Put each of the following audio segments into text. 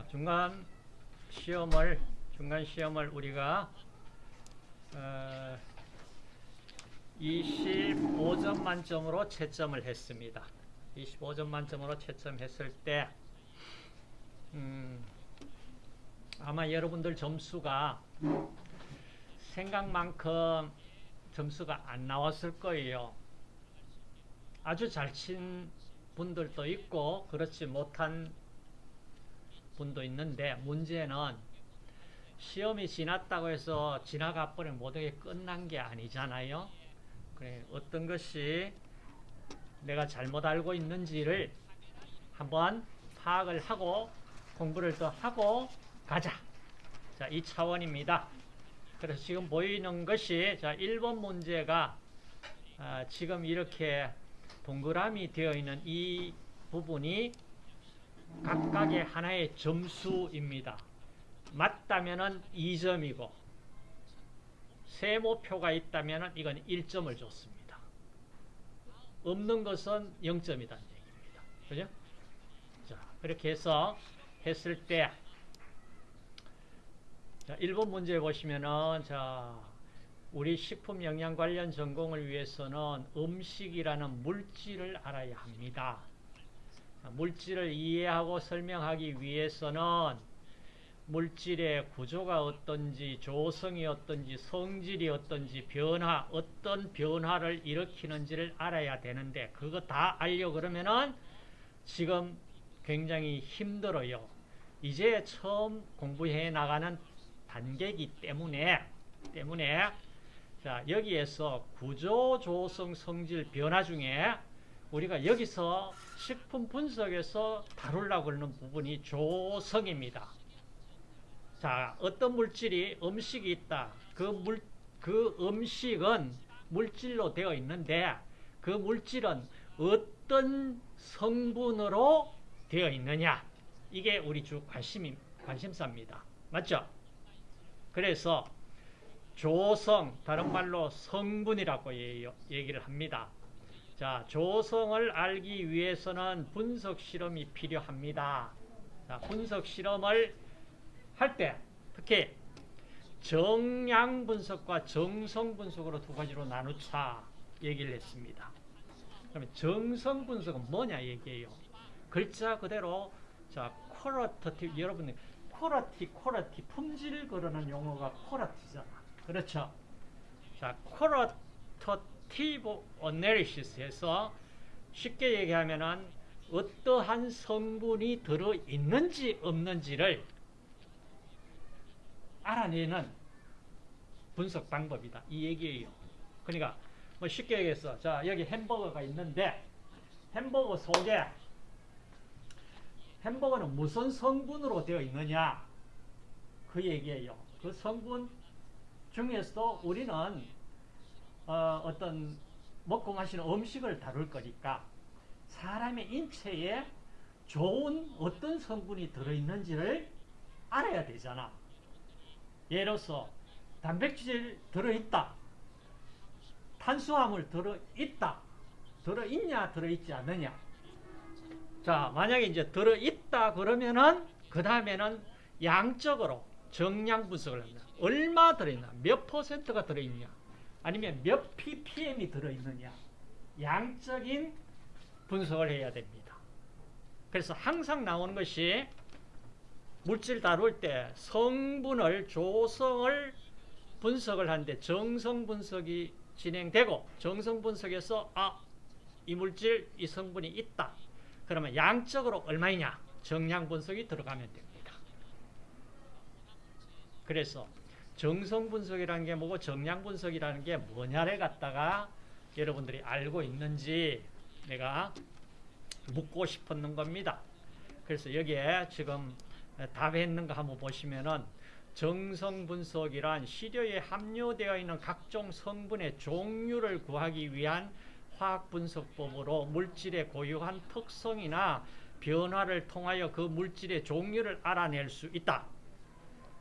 자, 중간 시험을 중간 시험을 우리가 어, 25점 만점으로 채점을 했습니다. 25점 만점으로 채점했을 때 음, 아마 여러분들 점수가 생각만큼 점수가 안 나왔을 거예요. 아주 잘 친 분들도 있고 그렇지 못한 분도 있는데 문제는 시험이 지났다고 해서 지나가 버린 모든 게 끝난 게 아니잖아요. 그래 어떤 것이 내가 잘못 알고 있는지를 한번 파악을 하고 공부를 더 하고 가자. 자, 이 차원입니다. 그래서 지금 보이는 것이 자, 1번 문제가 아, 지금 이렇게 동그라미 되어 있는 이 부분이 각각의 하나의 점수입니다. 맞다면은 2점이고 세모표가 있다면은 이건 1점을 줬습니다. 없는 것은 0점이라는 얘기입니다. 그죠? 자, 그렇게 해서 했을 때 자, 1번 문제 보시면은 자, 우리 식품 영양 관련 전공을 위해서는 음식이라는 물질을 알아야 합니다. 물질을 이해하고 설명하기 위해서는 물질의 구조가 어떤지, 조성이 어떤지, 성질이 어떤지, 변화, 어떤 변화를 일으키는지를 알아야 되는데 그거 다 알려 그러면은 지금 굉장히 힘들어요. 이제 처음 공부해 나가는 단계이기 때문에 때문에 자 여기에서 구조, 조성, 성질, 변화 중에 우리가 여기서 식품 분석에서 다루려고 하는 부분이 조성입니다. 자, 어떤 물질이 음식이 있다. 그 물, 그 음식은 물질로 되어 있는데 그 물질은 어떤 성분으로 되어 있느냐. 이게 우리 주 관심, 관심사입니다. 맞죠? 그래서 조성, 다른 말로 성분이라고 얘기를 합니다. 자, 조성을 알기 위해서는 분석 실험이 필요합니다. 자, 분석 실험을 할 때 특히 정량 분석과 정성 분석으로 두 가지로 나누자 얘기를 했습니다. 그러면 정성 분석은 뭐냐 얘기예요. 글자 그대로 자, quality 여러분들 quality quality 품질 그러는 용어가 quality잖아. 그렇죠? 자, qualitative analysis에서 쉽게 얘기하면은 어떠한 성분이 들어 있는지 없는지를 알아내는 분석 방법이다. 이 얘기예요. 그러니까 뭐 쉽게 얘기해서 자 여기 햄버거가 있는데 햄버거 속에 햄버거는 무슨 성분으로 되어 있느냐 그 얘기예요. 그 성분 중에서도 우리는 어, 어떤 먹고 마시는 음식을 다룰 거니까 사람의 인체에 좋은 어떤 성분이 들어있는지를 알아야 되잖아. 예로서 단백질 들어있다. 탄수화물 들어있다. 들어있냐 들어있지 않느냐. 자 만약에 이제 들어있다 그러면은 그 다음에는 양적으로 정량 분석을 합니다. 얼마 들어있나 몇 퍼센트가 들어있냐 아니면 몇 ppm이 들어있느냐 양적인 분석을 해야 됩니다. 그래서 항상 나오는 것이 물질 다룰 때 성분을 조성을 분석을 하는데 정성 분석이 진행되고 정성 분석에서 아, 이 물질 이 성분이 있다. 그러면 양적으로 얼마이냐? 정량 분석이 들어가면 됩니다. 그래서 정성 분석이라는 게 뭐고 정량 분석이라는 게 뭐냐를 갖다가 여러분들이 알고 있는지 내가 묻고 싶었는 겁니다. 그래서 여기에 지금 답했는가 한번 보시면은 정성 분석이란 시료에 함유되어 있는 각종 성분의 종류를 구하기 위한 화학 분석법으로 물질의 고유한 특성이나 변화를 통하여 그 물질의 종류를 알아낼 수 있다.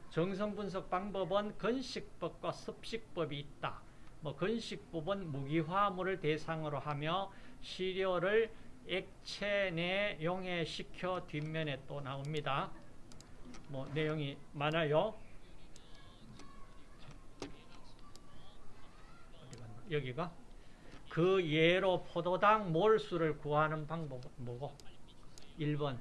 정성 분석 방법은 건식법과 습식법이 있다. 뭐 건식법은 무기화물을 대상으로 하며 시료를 액체 내 용해시켜 뒷면에 또 나옵니다. 뭐 내용이 많아요. 여기가 그 예로 포도당 몰수를 구하는 방법은 뭐고? 1번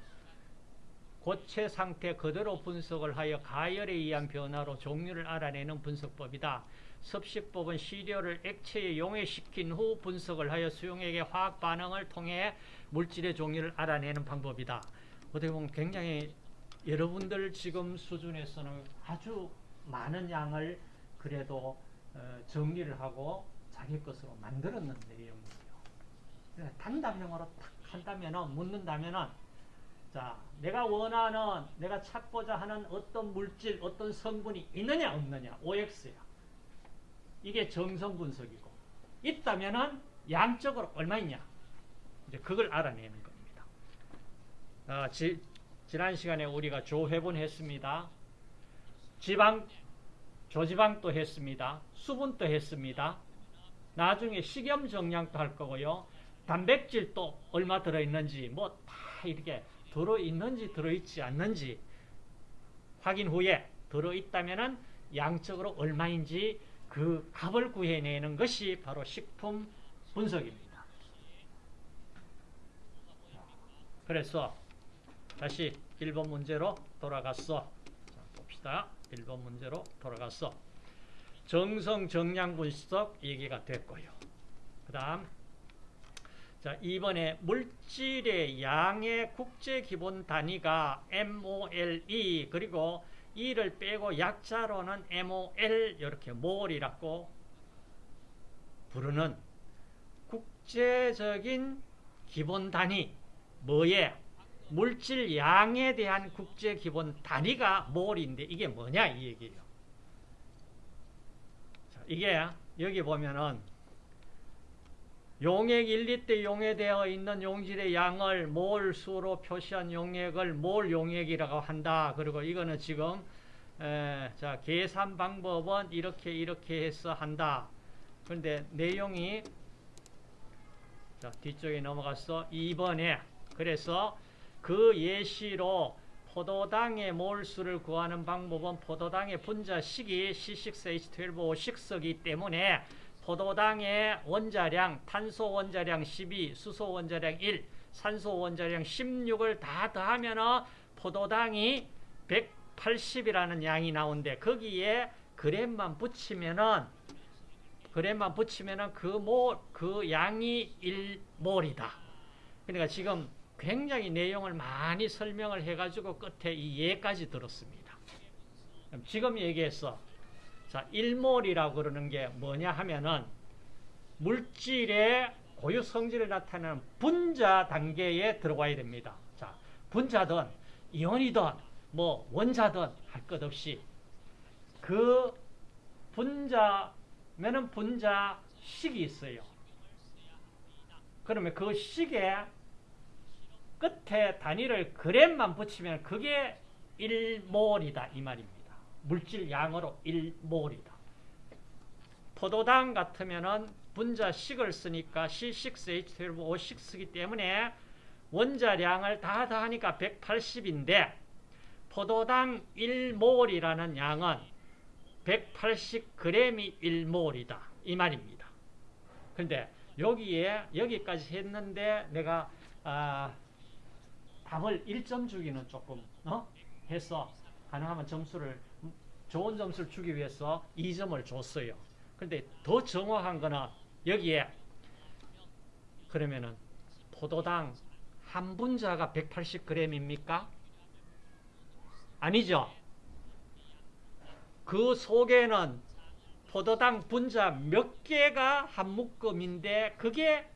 고체 상태 그대로 분석을 하여 가열에 의한 변화로 종류를 알아내는 분석법이다. 섭식법은 시료를 액체에 용해시킨 후 분석을 하여 수용액의 화학 반응을 통해 물질의 종류를 알아내는 방법이다. 어떻게 보면 굉장히 여러분들 지금 수준에서는 아주 많은 양을 그래도 어, 정리를 하고 자기 것으로 만들었는 내용이에요. 단답형으로 탁 한다면은 묻는다면은 자 내가 원하는 내가 찾고자 하는 어떤 물질 어떤 성분이 있느냐 없느냐 OX야. 이게 정성 분석이고 있다면은 양적으로 얼마 있냐 이제 그걸 알아내는 겁니다. 어, 지, 지난 시간에 우리가 조회분 했습니다. 지방 조지방도 했습니다. 수분도 했습니다. 나중에 식염 정량도 할 거고요. 단백질도 얼마 들어있는지 뭐 다 이렇게 들어있는지 들어있지 않는지 확인 후에 들어있다면 양적으로 얼마인지 그 값을 구해내는 것이 바로 식품 분석입니다. 그래서 다시 1번 문제로 돌아갔어. 자, 봅시다. 1번 문제로 돌아갔어. 정성 정량 분석 얘기가 됐고요. 그 다음 자, 이번에 물질의 양의 국제 기본 단위가 MOLE 그리고 E를 빼고 약자로는 MOL 이렇게 몰이라고 부르는 국제적인 기본 단위 뭐에 물질 양에 대한 국제 기본 단위가 몰인데 이게 뭐냐 이 얘기예요. 자, 이게 여기 보면은 용액 1리터 용해되어 있는 용질의 양을 몰 수로 표시한 용액을 몰 용액이라고 한다. 그리고 이거는 지금 에, 자 계산 방법은 이렇게 이렇게 해서 한다. 그런데 내용이 자 뒤쪽에 넘어가서 2번에 그래서 그 예시로 포도당의 몰수를 구하는 방법은 포도당의 분자식이 C6H12O6이기 때문에 포도당의 원자량, 탄소 원자량 12, 수소 원자량 1, 산소 원자량 16을 다 더하면 포도당이 180이라는 양이 나오는데 거기에 그램만 붙이면은 그램만 붙이면은 그 몰, 그 양이 1몰이다. 그러니까 지금 굉장히 내용을 많이 설명을 해가지고 끝에 이 예까지 들었습니다. 지금 얘기했어. 자, 1몰이라고 그러는 게 뭐냐 하면은 물질의 고유 성질을 나타내는 분자 단계에 들어가야 됩니다. 자, 분자든 이온이든 뭐 원자든 할 것 없이 그 분자면은 분자 식이 있어요. 그러면 그 식에 끝에 단위를 그램만 붙이면 그게 1몰이다 이 말입니다. 물질 양으로 1몰이다. 포도당 같으면은 분자식을 쓰니까 C6H12O6이기 때문에 원자량을 다 더하니까 180인데 포도당 1몰이라는 양은 180g이 1몰이다. 이 말입니다. 근데 여기에 여기까지 했는데 내가 아, 답을 1점 주기는 조금 어? 해서 가능하면 점수를 좋은 점수를 주기 위해서 2점을 줬어요. 근데 더 정확한 거는 여기에 그러면은 포도당 한 분자가 180g입니까? 아니죠. 그 속에는 포도당 분자 몇 개가 한 묶음인데 그게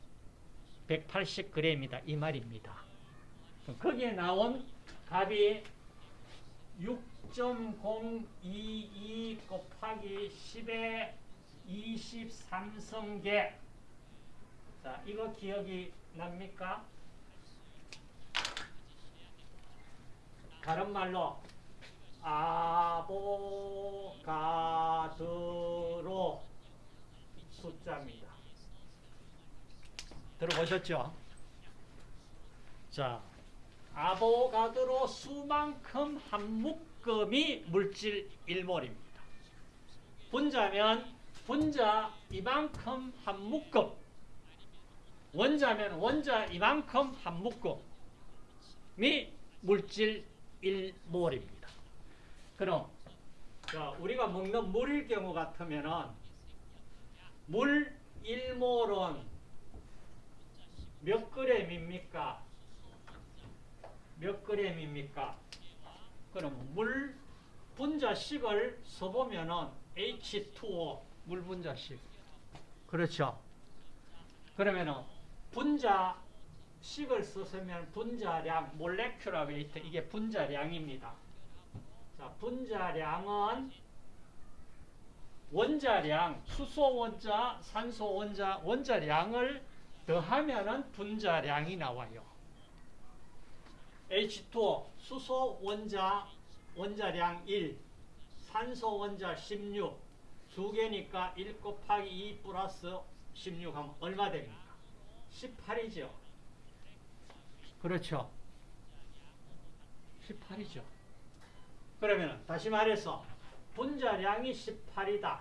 180g이다 이 말입니다. 거기에 나온 값이 6.022 곱하기 10의 23성계 자 이거 기억이 납니까? 다른 말로 아보가드로 숫자입니다. 들어보셨죠? 자, 아보가드로 수만큼 한 묶음이 물질 1몰입니다. 분자면 분자 이만큼 한 묶음 원자면 원자 이만큼 한 묶음이 물질 1몰입니다. 그럼 자, 우리가 먹는 물일 경우 같으면은 물 1몰은 몇 그램입니까? 몇 그램입니까? 그럼 물 분자식을 써보면은 H2O 물 분자식 그렇죠? 그러면은 분자식을 썼으면 분자량 몰레큘라 웨이트 이게 분자량입니다. 자, 분자량은 원자량, 수소 원자, 산소 원자, 원자량을 더하면은 분자량이 나와요. H2O, 수소 원자, 원자량 1, 산소 원자 16, 두 개니까 1 곱하기 2 플러스 16 하면 얼마 됩니까? 18이죠. 그렇죠. 18이죠. 그러면 다시 말해서 분자량이 18이다.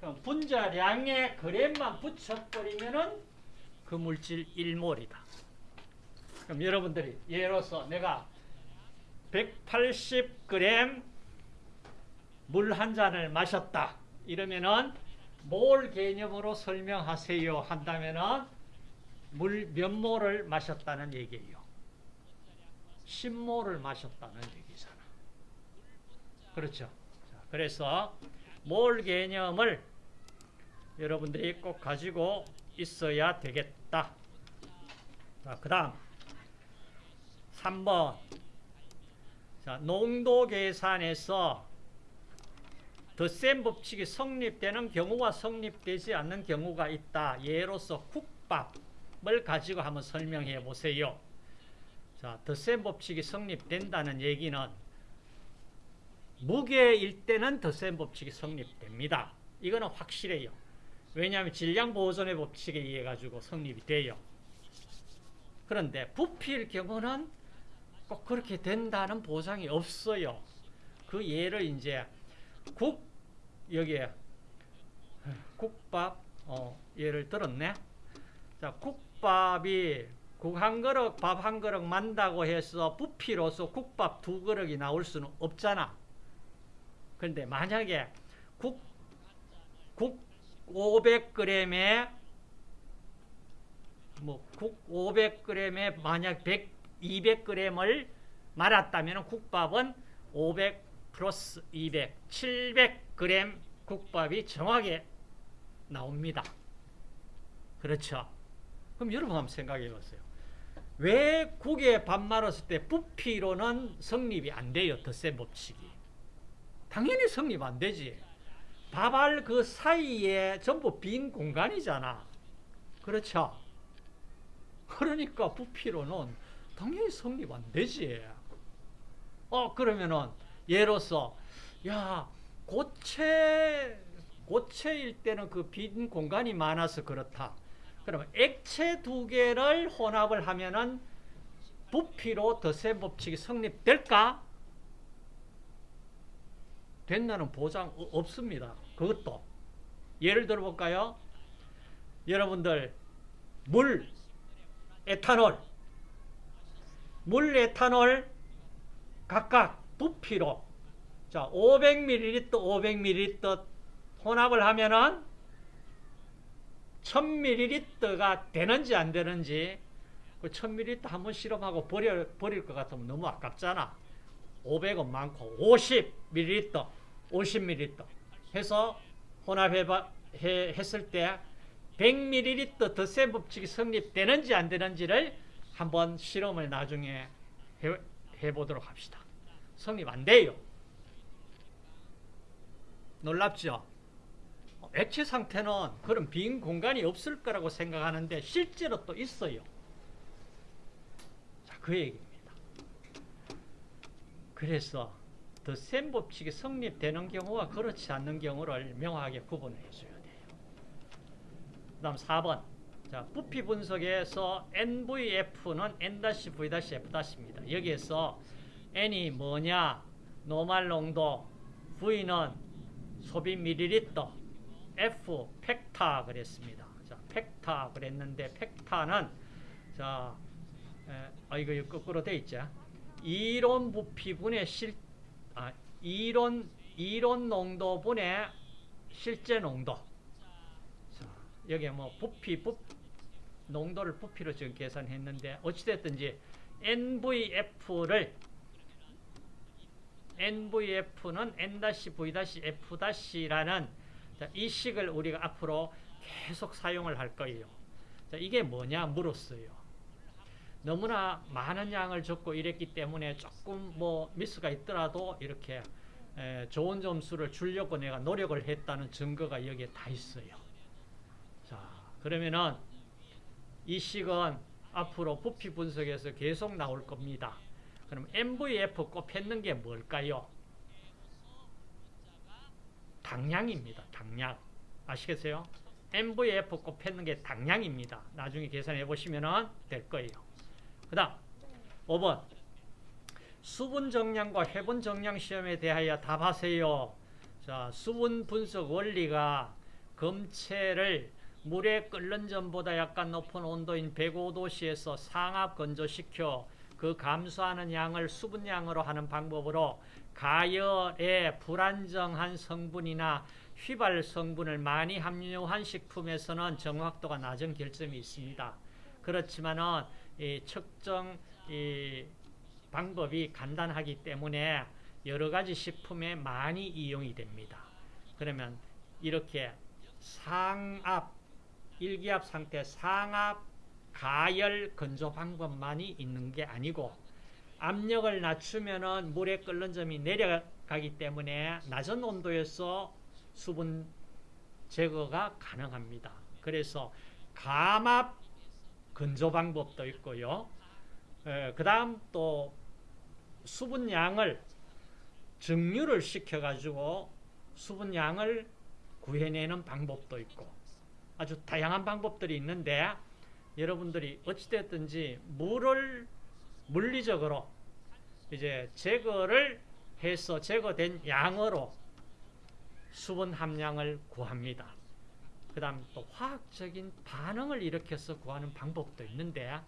그럼 분자량에 그램만 붙여버리면 은 그 물질 1몰이다. 그럼 여러분들이 예로서 내가 180g 물 한 잔을 마셨다. 이러면은 몰 개념으로 설명하세요 한다면은 물 몇 몰을 마셨다는 얘기예요. 10몰을 마셨다는 얘기잖아. 그렇죠. 자, 그래서 몰 개념을 여러분들이 꼭 가지고 있어야 되겠다. 자, 그 다음 3번 자, 농도 계산에서 덧셈 법칙이 성립되는 경우와 성립되지 않는 경우가 있다. 예로서 국밥을 가지고 한번 설명해 보세요. 자, 덧셈 법칙이 성립된다는 얘기는 무게일 때는 덧셈 법칙이 성립됩니다. 이거는 확실해요. 왜냐하면 질량 보존의 법칙에 의해 가지고 성립이 돼요. 그런데 부피일 경우는 꼭 그렇게 된다는 보장이 없어요. 그 예를 이제 국 여기에 국밥 어, 예를 들었네. 자 국밥이 국 한 그릇 밥 한 그릇 만다고 해서 부피로서 국밥 두 그릇이 나올 수는 없잖아. 그런데 만약에 국, 국 500g에 뭐국 500g에 만약 100, 200g을 말았다면 국밥은 500 플러스 200, 700g 국밥이 정확하게 나옵니다. 그렇죠? 그럼 여러분 한번 생각해 보세요. 왜 국에 밥 말았을 때 부피로는 성립이 안 돼요. 덧셈 법칙이. 당연히 성립 안 되지. 밥알 그 사이에 전부 빈 공간이잖아. 그렇죠? 그러니까 부피로는 당연히 성립 안 되지. 어, 그러면은, 예로서, 야, 고체, 고체일 때는 그 빈 공간이 많아서 그렇다. 그러면 액체 두 개를 혼합을 하면은 부피로 덧셈 법칙이 성립될까? 된다는 보장 없습니다. 그것도. 예를 들어 볼까요? 여러분들, 물, 에탄올, 물, 에탄올 각각 부피로 자 500ml, 500ml 혼합을 하면은 1000ml가 되는지 안 되는지 그 1000ml 한번 실험하고 버려, 버릴 것 같으면 너무 아깝잖아. 500은 많고 50ml, 50ml 해서 혼합해 했을 때 100ml 덧셈 법칙이 성립되는지 안 되는지를 한번 실험을 나중에 해, 해보도록 합시다. 성립 안 돼요. 놀랍죠? 액체 상태는 그런 빈 공간이 없을 거라고 생각하는데 실제로 또 있어요. 자, 그 얘기입니다. 그래서 덧셈 법칙이 성립되는 경우와 그렇지 않는 경우를 명확하게 구분해 줘야 돼요. 그 다음 4번. 자, 부피 분석에서 NVF는 N-V-F-입니다. 여기에서 N이 뭐냐? 노말 농도, V는 소비 밀리리터, F 팩타 그랬습니다. 자, 팩타 그랬는데 팩타는 자, 에, 아 이거 거꾸로 돼 있죠. 이론 부피분의 실 아, 이론 이론 농도분의 실제 농도. 자, 여기 뭐 부피 부 농도를 부피로 지금 계산했는데 어찌됐든지 NVF를 NVF는 N-V-F-라는 이 식을 우리가 앞으로 계속 사용을 할 거예요. 자, 이게 뭐냐 물었어요. 너무나 많은 양을 적고 이랬기 때문에 조금 뭐 미스가 있더라도 이렇게 에, 좋은 점수를 주려고 내가 노력을 했다는 증거가 여기에 다 있어요. 자, 그러면은 이 식은 앞으로 부피 분석에서 계속 나올 겁니다. 그럼 MVF 곱했는 게 뭘까요? 당량입니다. 당량. 아시겠어요? MVF 곱했는 게 당량입니다. 나중에 계산해 보시면 될 거예요. 그 다음 5번 수분 정량과 해분 정량 시험에 대하여 답하세요. 자, 수분 분석 원리가 검체를 물에 끓는 전보다 약간 높은 온도인 105도씨에서 상압 건조시켜 그 감소하는 양을 수분량으로 하는 방법으로 가열에 불안정한 성분이나 휘발 성분을 많이 함유한 식품에서는 정확도가 낮은 결점이 있습니다. 그렇지만은 이 측정 이 방법이 간단하기 때문에 여러 가지 식품에 많이 이용이 됩니다. 그러면 이렇게 상압 일기압 상태 상압 가열 건조 방법만이 있는 게 아니고 압력을 낮추면은 물에 끓는 점이 내려가기 때문에 낮은 온도에서 수분 제거가 가능합니다. 그래서 감압 건조 방법도 있고요. 그 다음 또 수분량을 증류를 시켜가지고 수분량을 구해내는 방법도 있고 아주 다양한 방법들이 있는데 여러분들이 어찌됐든지 물을 물리적으로 이제 제거를 해서 제거된 양으로 수분 함량을 구합니다. 그 다음 또 화학적인 반응을 일으켜서 구하는 방법도 있는데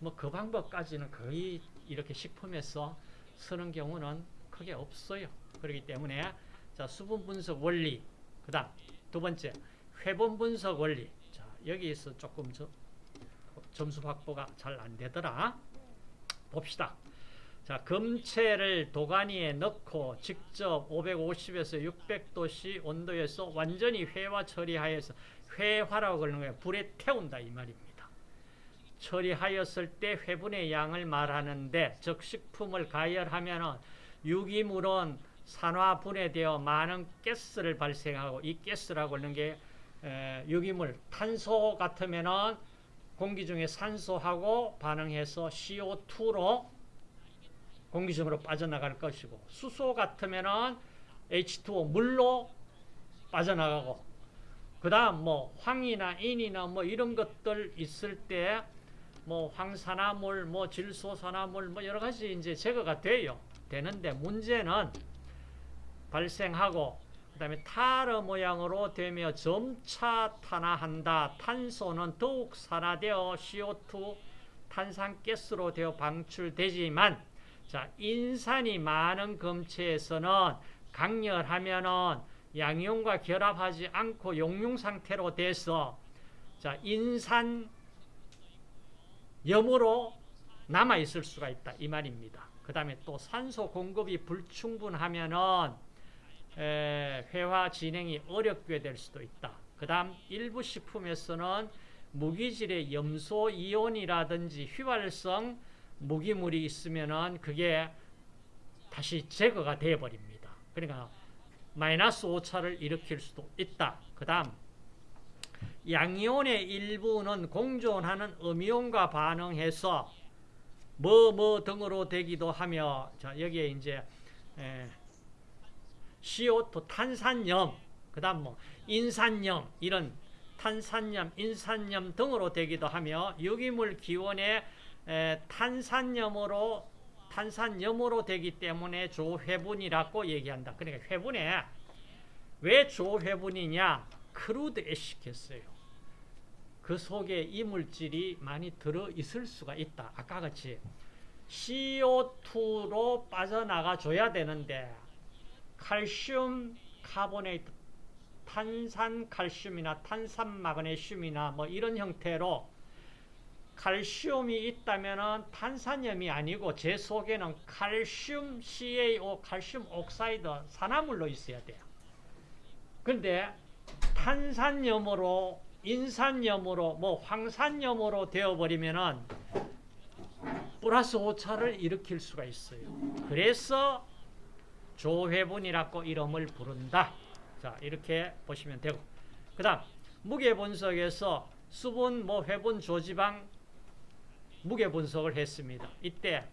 뭐 그 방법까지는 거의 이렇게 식품에서 쓰는 경우는 크게 없어요. 그렇기 때문에 자 수분 분석 원리 그 다음 두 번째 회분 분석 원리. 자 여기서 조금 저, 점수 확보가 잘 안 되더라. 봅시다. 자 검체를 도가니에 넣고 직접 550에서 600도씨 온도에서 완전히 회화 처리하여서 회화라고 그러는 거예요. 불에 태운다 이 말입니다. 처리하였을 때 회분의 양을 말하는데 즉 식품을 가열하면 유기물은 산화 분해되어 많은 가스를 발생하고 이 가스라고 하는 게 유기물 탄소 같으면은 공기 중에 산소하고 반응해서 CO2로 공기 중으로 빠져나갈 것이고 수소 같으면은 H2O 물로 빠져나가고 그 다음 뭐 황이나 인이나 뭐 이런 것들 있을 때 뭐 황산화물, 뭐 질소산화물 뭐 여러 가지 이제 제거가 돼요. 되는데 문제는 발생하고 그 다음에 타르 모양으로 되며 점차 탄화한다. 탄소는 더욱 산화되어 CO2 탄산가스로 되어 방출되지만 자 인산이 많은 검체에서는 강렬하면은 양이온과 결합하지 않고 용융 상태로 돼서 자 인산 염으로 남아 있을 수가 있다 이 말입니다. 그 다음에 또 산소 공급이 불충분하면은 회화 진행이 어렵게 될 수도 있다. 그 다음 일부 식품에서는 무기질의 염소 이온이라든지 휘발성 무기물이 있으면은 그게 다시 제거가 되어버립니다. 그러니까 마이너스 오차를 일으킬 수도 있다. 그 다음 양이온의 일부는 공존하는 음이온과 반응해서 뭐뭐 등으로 되기도 하며 자 여기에 이제 에, CO2 탄산염 그 다음 뭐 인산염 이런 탄산염 인산염 등으로 되기도 하며 유기물 기원의 에, 탄산염으로 탄산염으로 되기 때문에 조회분이라고 얘기한다. 그러니까 회분에 왜 조회분이냐? crude ash 캤어요. 그 속에 이물질이 많이 들어 있을 수가 있다. 아까 같이 CO2로 빠져나가 줘야 되는데 칼슘 carbonate 탄산 칼슘이나 탄산 마그네슘이나 뭐 이런 형태로 칼슘이 있다면 탄산염이 아니고 재 속에는 칼슘 CaO 칼슘 oxide 산화물로 있어야 돼요. 근데 탄산염으로 인산염으로 뭐 황산염으로 되어버리면은 플러스 오차를 일으킬 수가 있어요. 그래서 조회분이라고 이름을 부른다. 자 이렇게 보시면 되고 그 다음 무게 분석에서 수분, 뭐 회분, 조지방 무게 분석을 했습니다. 이때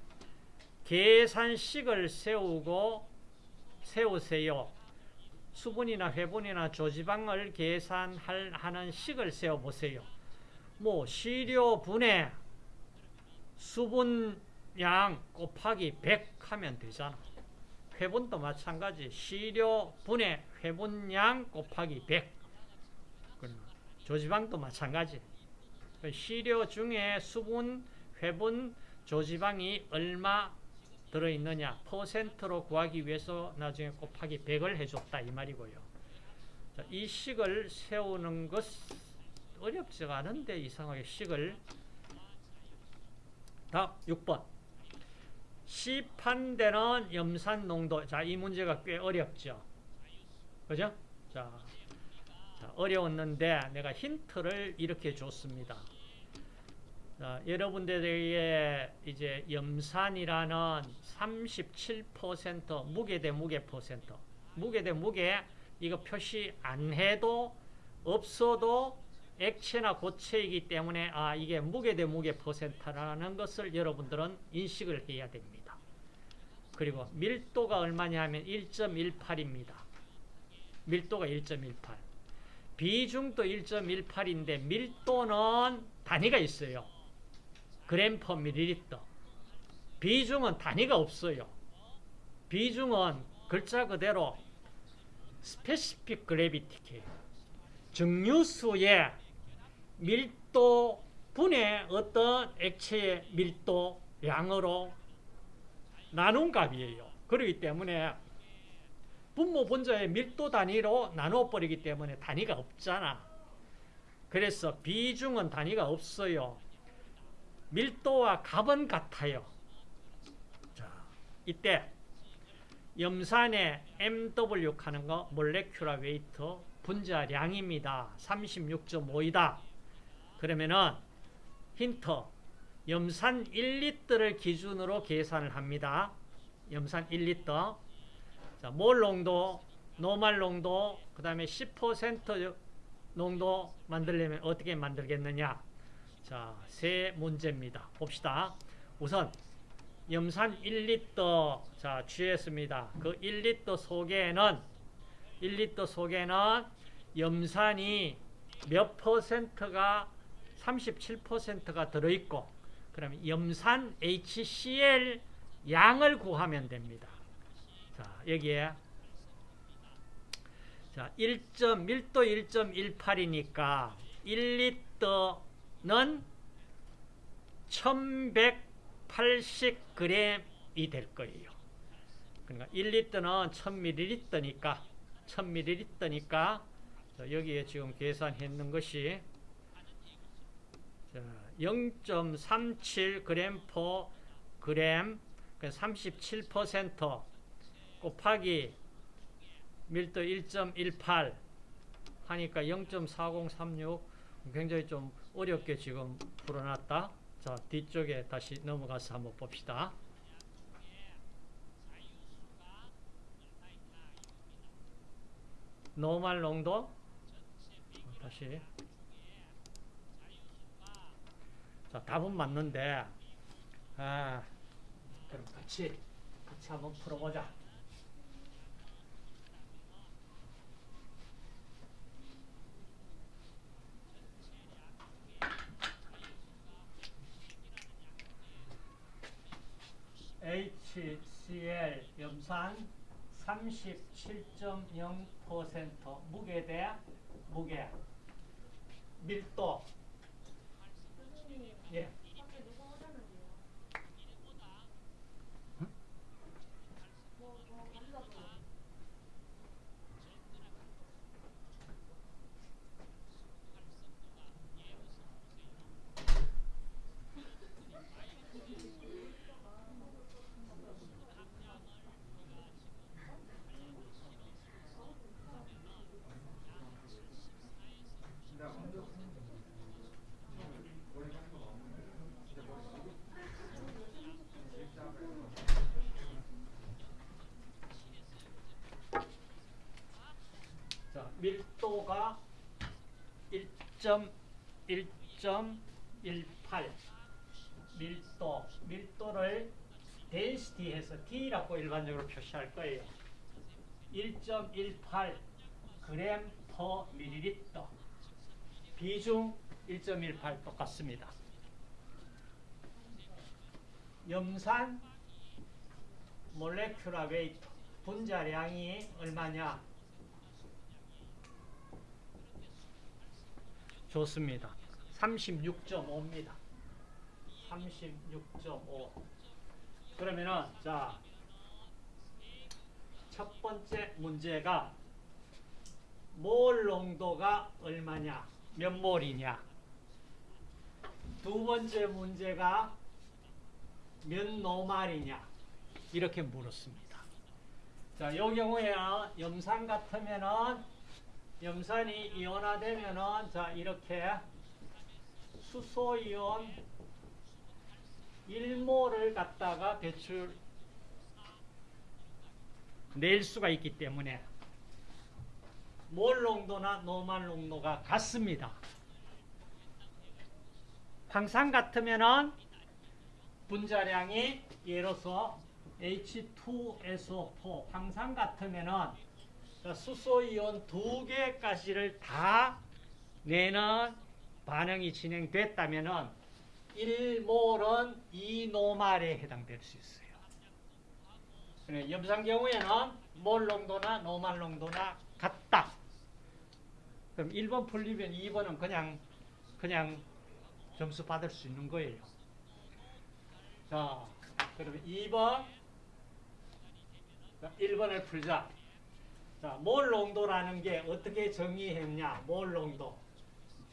계산식을 세우고 세우세요. 수분이나 회분이나 조지방을 계산하는 식을 세워보세요. 뭐 시료분해 수분양 곱하기 100 하면 되잖아. 회분도 마찬가지. 시료분해 회분량 곱하기 100 조지방도 마찬가지. 시료 중에 수분, 회분, 조지방이 얼마 들어있느냐 퍼센트로 구하기 위해서 나중에 곱하기 100을 해줬다 이 말이고요. 자, 이 식을 세우는 것 어렵지가 않은데 이상하게 식을 다음 6번 시판되는 염산 농도 자 이 문제가 꽤 어렵죠. 그죠? 자, 자 어려웠는데 내가 힌트를 이렇게 줬습니다. 자, 여러분들에게 이제 염산이라는 37% 무게 대 무게 퍼센트 무게 대 무게 이거 표시 안 해도 없어도 액체나 고체이기 때문에 아 이게 무게 대 무게 퍼센트라는 것을 여러분들은 인식을 해야 됩니다. 그리고 밀도가 얼마냐 하면 1.18입니다. 밀도가 1.18 비중도 1.18인데 밀도는 단위가 있어요. 그램 per 밀리리터. 비중은 단위가 없어요. 비중은 글자 그대로 specific gravity 케요. 증류수의 밀도 분의 어떤 액체의 밀도 양으로 나눈 값이에요. 그렇기 때문에 분모 분자의 밀도 단위로 나누어 버리기 때문에 단위가 없잖아. 그래서 비중은 단위가 없어요. 밀도와 값은 같아요. 자, 이때 염산의 MW 하는 거 몰레큘라 웨이트 분자량입니다. 36.5이다. 그러면은 힌트 염산 1리터를 기준으로 계산을 합니다. 염산 1리터 자, 몰 농도, 노말 농도, 그 다음에 10% 농도 만들려면 어떻게 만들겠느냐 자, 세 문제입니다. 봅시다. 우선 염산 1리터 자 취했습니다. 그 1리터 속에는 1리터 속에는 염산이 몇 퍼센트가 37%가 들어있고 그러면 염산 HCl 양을 구하면 됩니다. 자 여기에 자 1. 밀도 1.18이니까 1리터는 1180g이 될 거예요. 그러니까 1리터는 1000ml니까 1000ml니까 여기에 지금 계산했는 것이 0.37g per g 37% 곱하기 밀도 1.18 하니까 0.4036 굉장히 좀 어렵게 지금 풀어놨다. 자, 뒤쪽에 다시 넘어가서 한번 봅시다. 노말 농도 다시 자 답은 맞는데. 아 그럼 같이 같이 한번 풀어보자. HCl 염산 37.0% 무게 대 무게. 밀도 교 5가 1.1.18 밀도, 밀도를 density 해서 D라고 일반적으로 표시할 거예요. 1.18 그램 per 밀리리터 비중 1.18 똑같습니다. 염산 molecular weight 분자량이 얼마냐 좋습니다. 36.5입니다. 36.5. 그러면은 자, 첫 번째 문제가 몰 농도가 얼마냐? 몇 몰이냐? 두 번째 문제가 몇 노말이냐? 이렇게 물었습니다. 자, 이 경우에는 염산 같으면은 염산이 이온화되면은 자 이렇게 수소이온 1몰을 갖다가 대출 낼 수가 있기 때문에 몰 농도나 노말 농도가 같습니다. 황산 같으면은 분자량이 예로서 H2SO4 황산 같으면은 자, 수소이온 두 개까지를 다 내는 반응이 진행됐다면은 1몰은 2노말에 해당될 수 있어요. 그래, 염산 경우에는 몰 농도나 노말 농도나 같다. 그럼 1번 풀리면 2번은 그냥 그냥 점수 받을 수 있는 거예요. 자, 그러면 2번 1번을 풀자. 자, 몰 농도라는 게 어떻게 정의했냐? 몰 농도.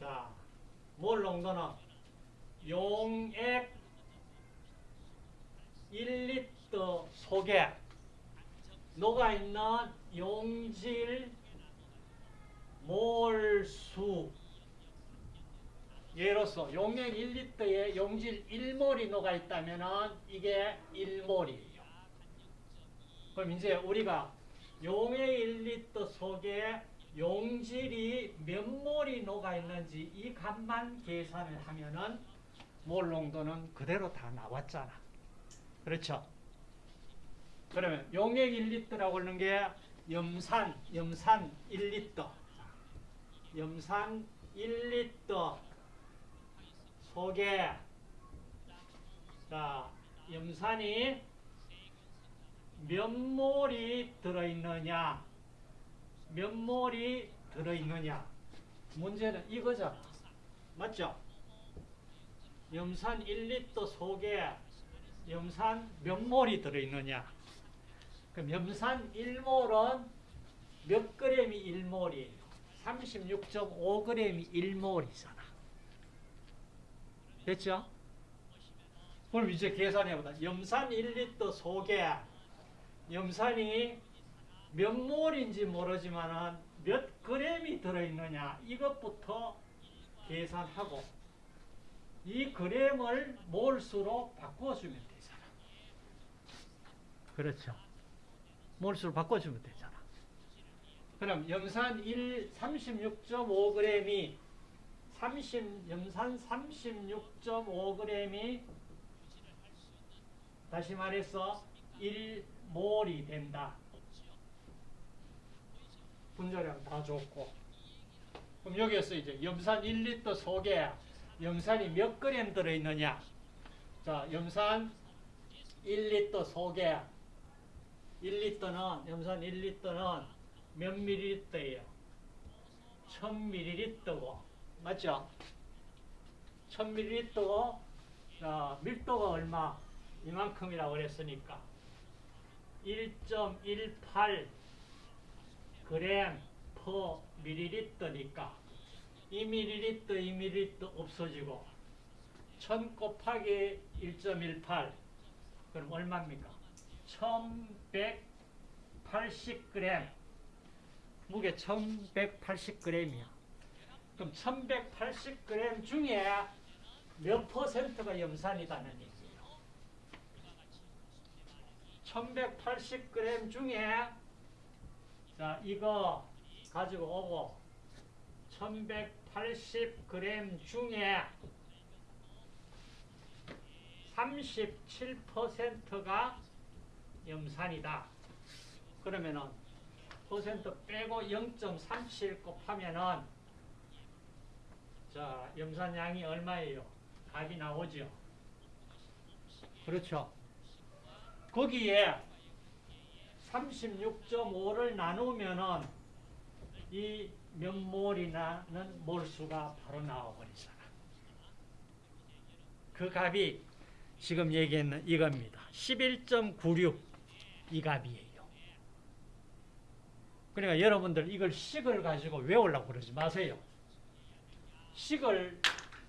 자, 몰 농도는 용액 1리터 속에 녹아있는 용질 몰수 예로서 용액 1리터에 용질 1몰이 녹아있다면 이게 1몰이에요. 그럼 이제 우리가 용액 1리터 속에 용질이 몇 몰이 녹아 있는지 이 값만 계산을 하면은 몰 농도는 그대로 다 나왔잖아. 그렇죠? 그러면 용액 1리터라고 하는 게 염산, 염산 1리터. 염산 1리터 속에 자, 염산이 몇 몰이 들어있느냐 몇 몰이 들어있느냐 문제는 이거잖아 맞죠? 염산 1리터 속에 염산 몇 몰이 들어있느냐 그럼 염산 1몰은 몇 그램이 1몰이에요? 36.5g이 1몰이잖아 됐죠? 그럼 이제 계산해보자 염산 1리터 속에 염산이 몇 몰인지 모르지만 몇 그램이 들어있느냐 이것부터 계산하고 이 그램을 몰수로 바꿔주면 되잖아. 그렇죠. 몰수로 바꿔주면 되잖아. 그럼 염산 1 36.5g이 30 염산 36.5g이 다시 말해서 1 몰이 된다. 분자량 다 줬고. 그럼 여기에서 이제 염산 1리터 속에 염산이 몇 그램 들어있느냐. 자, 염산 1리터 소개 1리터는 염산 1리터는 몇 밀리리터예요? 1000ml고 맞죠? 1000ml고 자, 밀도가 얼마? 이만큼이라고 그랬으니까 1.18 그램 per 밀리리터니까 2ml, 2ml 없어지고 1000 곱하기 1.18 그럼 얼마입니까? 1180g 무게 1180g이야. 그럼 1180g 중에 몇 퍼센트가 염산이다는 얘기예요 1180g 중에 자 이거 가지고 오고 1180g 중에 37%가 염산이다. 그러면은 퍼센트 빼고 0.37 곱하면은 자 염산량이 얼마예요? 값이 나오죠. 그렇죠. 거기에 36.5를 나누면은 이몇 몰이나는 몰수가 바로 나와버리잖아. 그 값이 지금 얘기했는 이겁니다. 11.96 이 값이에요. 그러니까 여러분들 이걸 식을 가지고 외우려고 그러지 마세요. 식을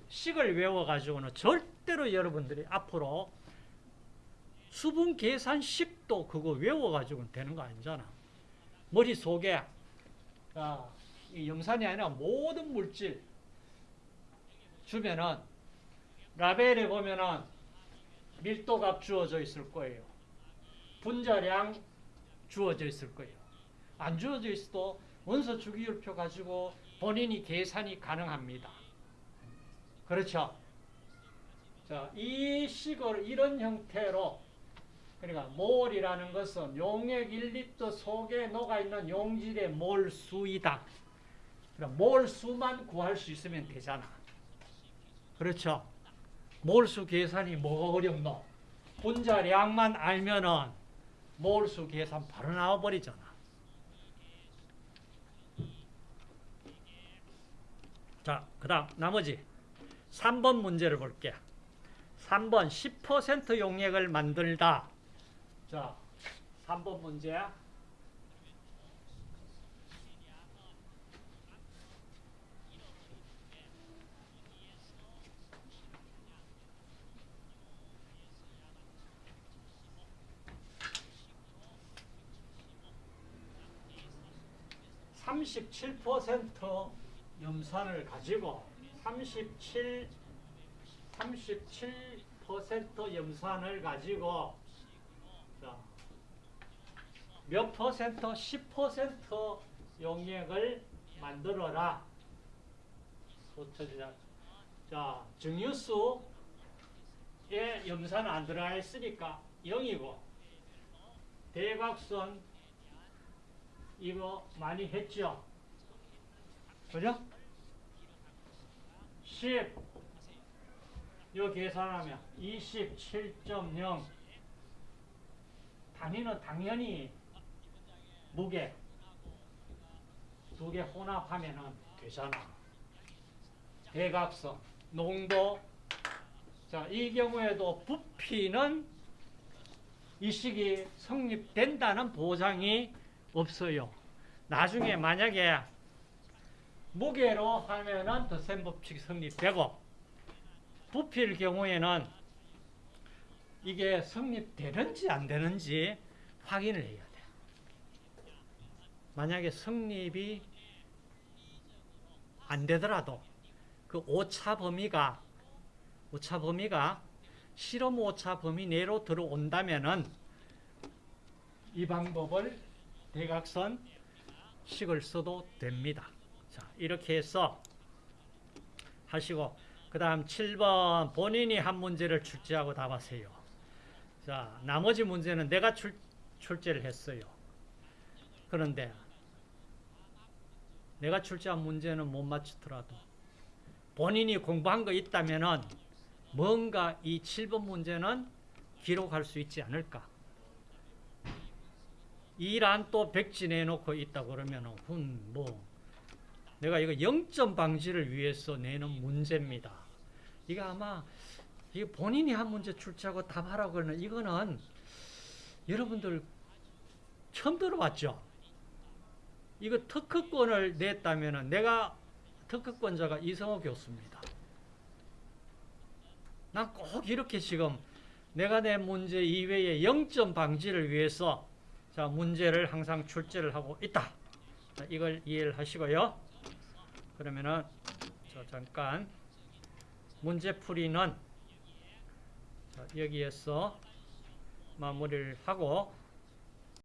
식을 외워가지고는 절대로 여러분들이 앞으로 수분 계산식도 그거 외워가지고는 되는 거 아니잖아. 머릿속에 자, 이 염산이 아니라 모든 물질 주면은 라벨에 보면은 밀도값 주어져 있을 거예요. 분자량 주어져 있을 거예요. 안 주어져 있어도 원소 주기율표 가지고 본인이 계산이 가능합니다. 그렇죠? 자, 이 식을 이런 형태로 그러니까 몰이라는 것은 용액 1리터 속에 녹아있는 용질의 몰수이다. 그러니까 몰수만 구할 수 있으면 되잖아. 그렇죠? 몰수 계산이 뭐가 어렵노? 분자량만 알면은 몰수 계산 바로 나와버리잖아. 자, 그 다음 나머지 3번 문제를 볼게. 3번 10% 용액을 만들다. 자, 3번 문제. 삼십칠 염산을 가지고 삼십칠 37% 염산을 가지고 자, 몇 퍼센트? 10% 용액을 만들어라. 소처지자. 자, 증유수에 염산은 안 들어가 있으니까 0이고 대각선 이거 많이 했죠? 그죠? 10 요 계산하면 27.0 단위는 당연히 무게 두 개 혼합하면 되잖아. 대각선, 농도. 자, 이 경우에도 부피는 이 식이 성립된다는 보장이 없어요. 나중에 만약에 무게로 하면은 더센 법칙이 성립되고 부피일 경우에는 이게 성립되는지 안 되는지 확인을 해야 돼. 만약에 성립이 안 되더라도 그 오차 범위가 오차 범위가 실험 오차 범위 내로 들어온다면은 이 방법을 대각선 식을 써도 됩니다. 자, 이렇게 해서 하시고 그 다음 7번 본인이 한 문제를 출제하고 답하세요. 자, 나머지 문제는 내가 출, 출제를 했어요. 그런데 내가 출제한 문제는 못 맞추더라도 본인이 공부한 거 있다면은 뭔가 이 7번 문제는 기록할 수 있지 않을까? 이란 또 백지내 놓고 있다 그러면은 훈뭐 내가 이거 0점 방지를 위해서 내는 문제입니다. 이거 아마 이게 본인이 한 문제 출제하고 답하라고 하는 이거는 여러분들 처음 들어봤죠? 이거 특허권을 냈다면은 내가 특허권자가 이성호 교수입니다. 난 꼭 이렇게 지금 내가 낸 문제 이외에 0점 방지를 위해서 자 문제를 항상 출제를 하고 있다. 자, 이걸 이해를 하시고요. 그러면은 자, 잠깐 문제 풀이는 자, 여기에서 마무리를 하고